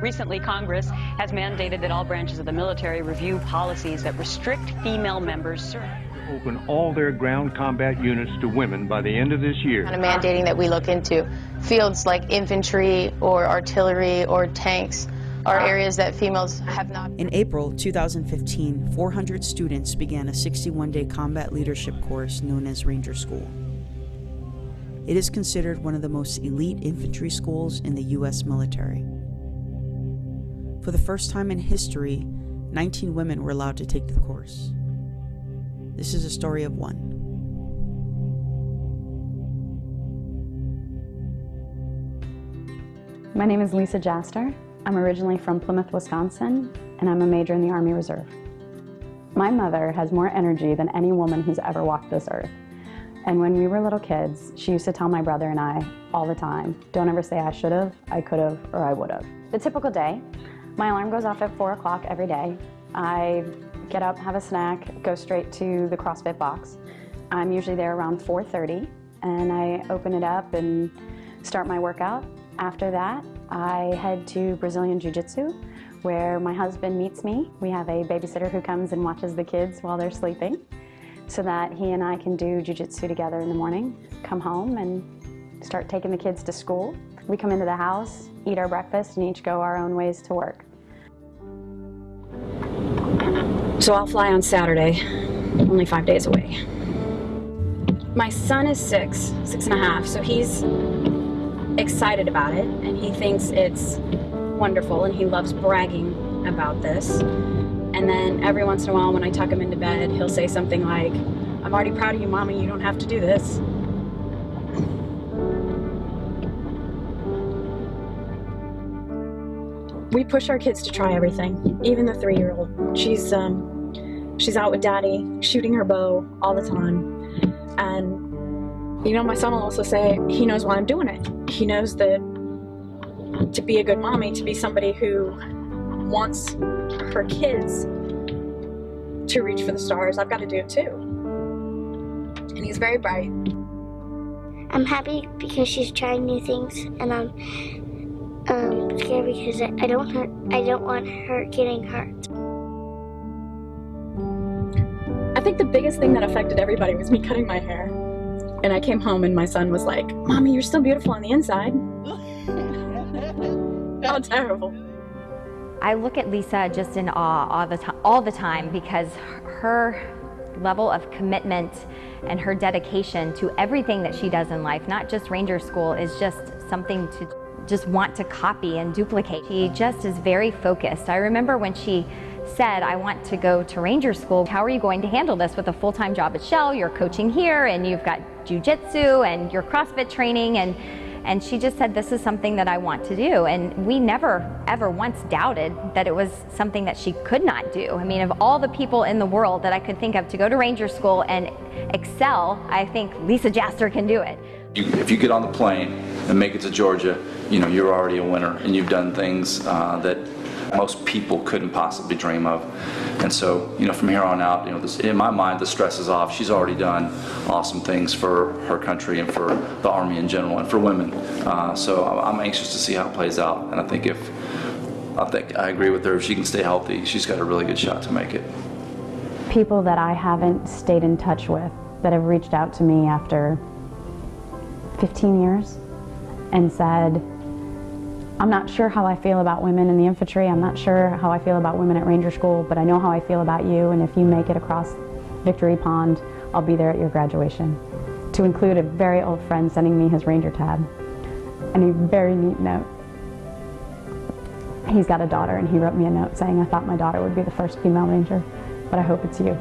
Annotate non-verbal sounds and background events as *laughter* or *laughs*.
Recently, Congress has mandated that all branches of the military review policies that restrict female members service. Open all their ground combat units to women by the end of this year. Kind of mandating that we look into fields like infantry or artillery or tanks are areas that females have not. In April 2015, 400 students began a 61 day combat leadership course known as Ranger School. It is considered one of the most elite infantry schools in the U.S. military. For the first time in history, 19 women were allowed to take the course. This is a story of one. My name is Lisa Jaster. I'm originally from Plymouth, Wisconsin, and I'm a major in the Army Reserve. My mother has more energy than any woman who's ever walked this earth. And when we were little kids, she used to tell my brother and I all the time, don't ever say I should have, I could have, or I would have. The typical day, my alarm goes off at 4 o'clock every day. I get up, have a snack, go straight to the CrossFit box. I'm usually there around 4.30 and I open it up and start my workout. After that, I head to Brazilian Jiu-Jitsu where my husband meets me. We have a babysitter who comes and watches the kids while they're sleeping so that he and I can do Jiu-Jitsu together in the morning, come home and start taking the kids to school. We come into the house, eat our breakfast, and each go our own ways to work. So I'll fly on Saturday, only five days away. My son is six, six and a half, so he's excited about it and he thinks it's wonderful and he loves bragging about this. And then every once in a while when I tuck him into bed, he'll say something like, I'm already proud of you, Mommy, you don't have to do this. We push our kids to try everything, even the three-year-old. She's, um, she's out with Daddy, shooting her bow all the time. And, you know, my son will also say he knows why I'm doing it. He knows that to be a good mommy, to be somebody who wants her kids to reach for the stars, I've got to do it too. And he's very bright. I'm happy because she's trying new things, and I'm um, scared because I don't hurt, I don't want her getting hurt. I think the biggest thing that affected everybody was me cutting my hair. And I came home and my son was like, Mommy, you're still beautiful on the inside. *laughs* How terrible. I look at Lisa just in awe all the, time, all the time because her level of commitment and her dedication to everything that she does in life, not just Ranger School, is just something to just want to copy and duplicate. She just is very focused. I remember when she said, I want to go to Ranger School. How are you going to handle this with a full-time job at Shell? You're coaching here and you've got jujitsu and your CrossFit training and and she just said, this is something that I want to do. And we never, ever once doubted that it was something that she could not do. I mean, of all the people in the world that I could think of to go to Ranger School and excel, I think Lisa Jaster can do it. if you get on the plane and make it to Georgia, you know, you're already a winner and you've done things uh, that most people couldn't possibly dream of. And so, you know, from here on out, you know, this, in my mind, the stress is off. She's already done awesome things for her country and for the Army in general and for women. Uh, so I'm anxious to see how it plays out. And I think if, I think I agree with her, if she can stay healthy, she's got a really good shot to make it. People that I haven't stayed in touch with that have reached out to me after 15 years and said, I'm not sure how I feel about women in the infantry. I'm not sure how I feel about women at Ranger School, but I know how I feel about you, and if you make it across Victory Pond, I'll be there at your graduation. To include a very old friend sending me his Ranger tab, and a very neat note. He's got a daughter, and he wrote me a note saying, I thought my daughter would be the first female Ranger, but I hope it's you.